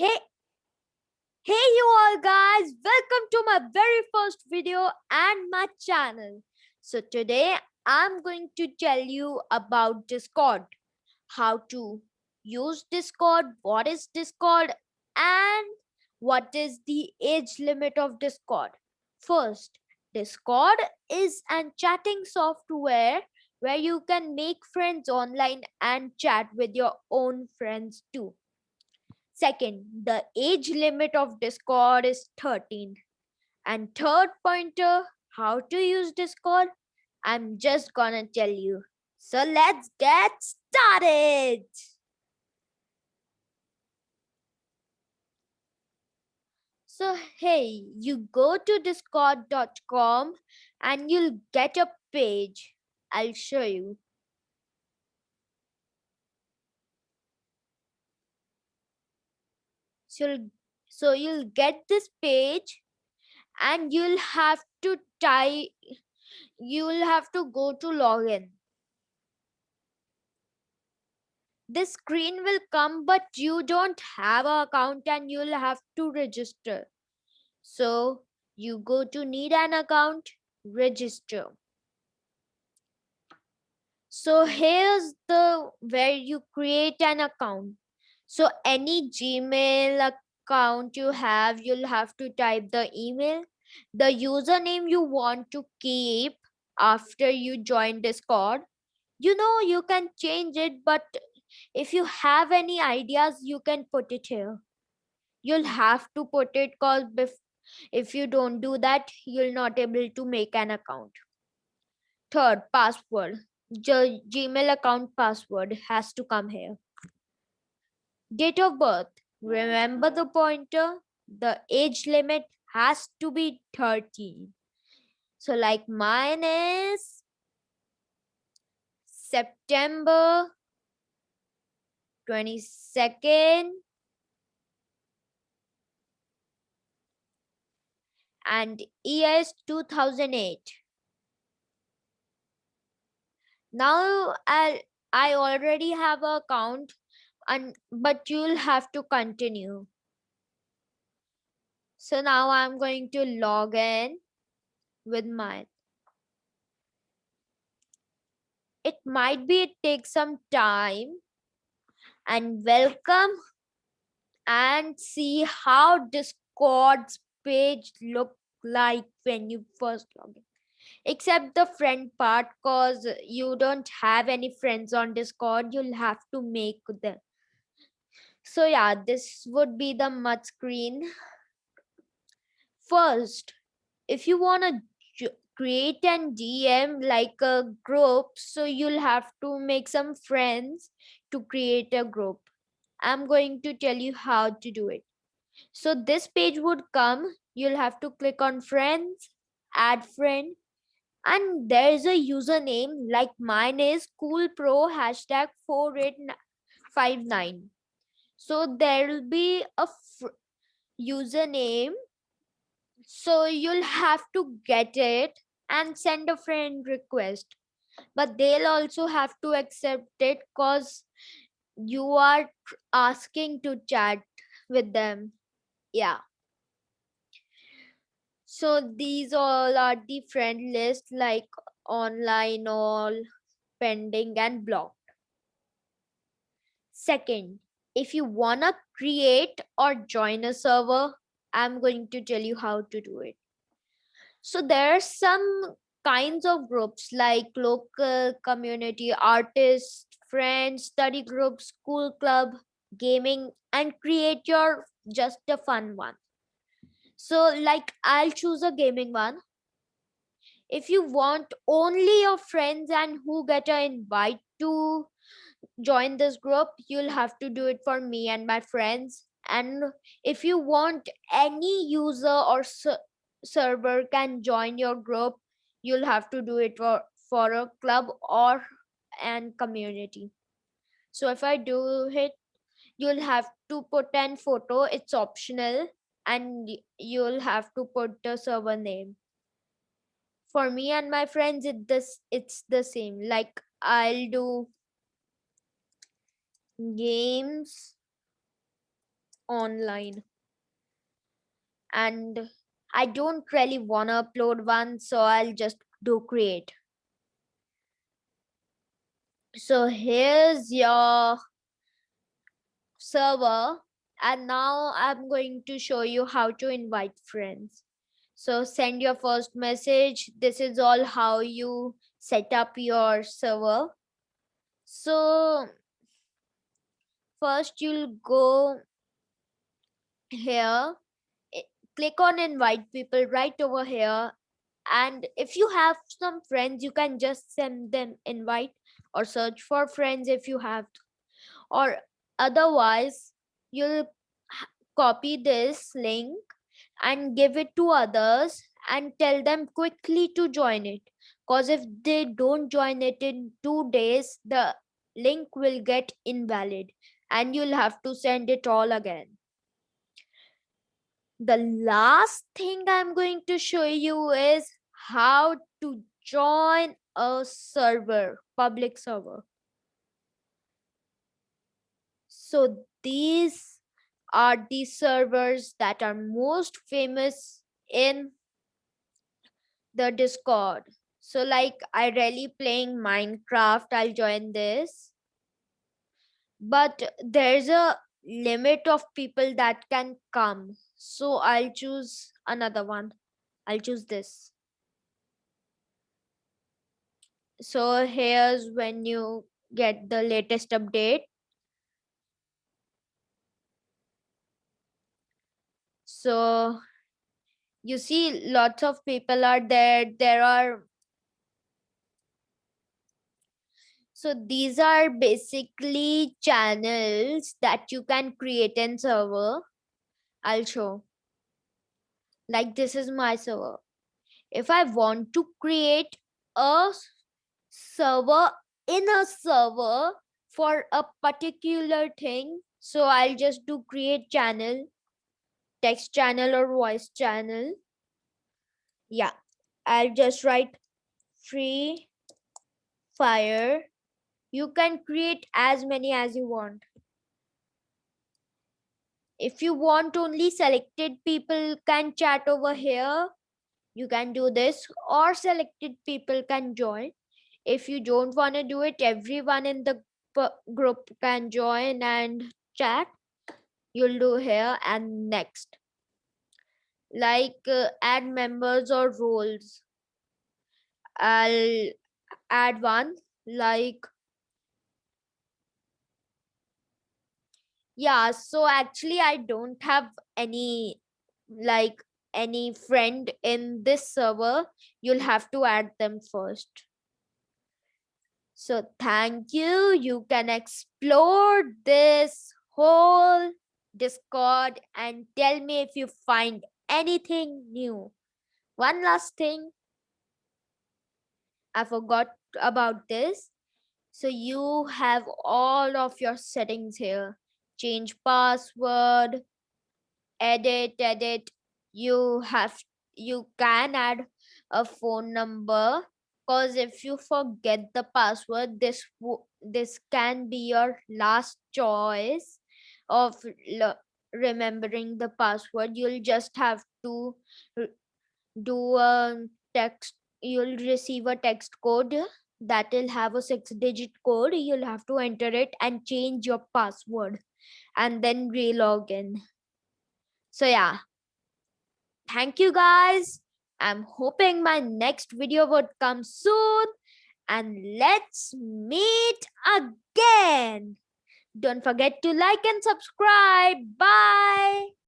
Hey, hey you all guys, welcome to my very first video and my channel. So today I'm going to tell you about Discord, how to use Discord, what is Discord and what is the age limit of Discord. First, Discord is an chatting software where you can make friends online and chat with your own friends too. Second, the age limit of Discord is 13. And third pointer, how to use Discord, I'm just gonna tell you. So let's get started. So hey, you go to discord.com and you'll get a page. I'll show you. So, so you'll get this page and you'll have to type, you'll have to go to login. This screen will come, but you don't have an account and you'll have to register. So you go to need an account, register. So here's the where you create an account. So any Gmail account you have, you'll have to type the email, the username you want to keep after you join Discord. You know, you can change it, but if you have any ideas, you can put it here. You'll have to put it because if you don't do that, you'll not able to make an account. Third, password. G Gmail account password has to come here. Date of birth. Remember the pointer? The age limit has to be 13. So like mine is September 22nd and year is 2008. Now I I already have a account and but you'll have to continue. So now I'm going to log in with mine. It might be it takes some time and welcome and see how Discord's page look like when you first log in except the friend part cause you don't have any friends on discord you'll have to make them so yeah this would be the mud screen. First if you want to create an dm like a group so you'll have to make some friends to create a group. I'm going to tell you how to do it. So this page would come. You'll have to click on friends add friend and there's a username like mine is cool pro hashtag 4859 so there will be a username. So you'll have to get it and send a friend request. But they'll also have to accept it because you are asking to chat with them. Yeah. So these all are the friend list like online all pending and blocked. Second if you want to create or join a server, I'm going to tell you how to do it. So there are some kinds of groups like local community, artists, friends, study groups, school club, gaming, and create your just a fun one. So like I'll choose a gaming one. If you want only your friends and who get an invite to join this group you'll have to do it for me and my friends. And if you want any user or server can join your group you'll have to do it for for a club or and community. So if i do it you'll have to put an photo it's optional and you'll have to put the server name. For me and my friends it this it's the same. Like i'll do games online and I don't really want to upload one, so I'll just do create. So here's your server and now I'm going to show you how to invite friends. So send your first message. This is all how you set up your server. So first you'll go here eh, click on invite people right over here. And if you have some friends you can just send them invite or search for friends if you have or otherwise you'll copy this link and give it to others and tell them quickly to join it. Because if they don't join it in two days the link will get invalid and you'll have to send it all again the last thing I'm going to show you is how to join a server, public server. So these are the servers that are most famous in the Discord. So like I really playing Minecraft, I'll join this. But there's a limit of people that can come so I'll choose another one. I'll choose this. So here's when you get the latest update. So you see lots of people are there. There are So these are basically channels that you can create in server I'll show. Like this is my server. If I want to create a server in a server for a particular thing, so I'll just do create channel, text channel or voice channel. Yeah, I'll just write free fire. You can create as many as you want. If you want only selected people can chat over here you can do this or selected people can join. If you don't want to do it everyone in the group can join and chat. You'll do here and next. Like uh, add members or roles. I'll add one like yeah so actually i don't have any like any friend in this server. You'll have to add them first. So thank you. You can explore this whole discord and tell me if you find anything new. One last thing. I forgot about this. So you have all of your settings here change password edit edit. You have you can add a phone number because if you forget the password this this can be your last choice of remembering the password. You'll just have to do a text you'll receive a text code that will have a six digit code. You'll have to enter it and change your password and then re-log in. So yeah, thank you guys. I'm hoping my next video would come soon and let's meet again. Don't forget to like and subscribe. Bye.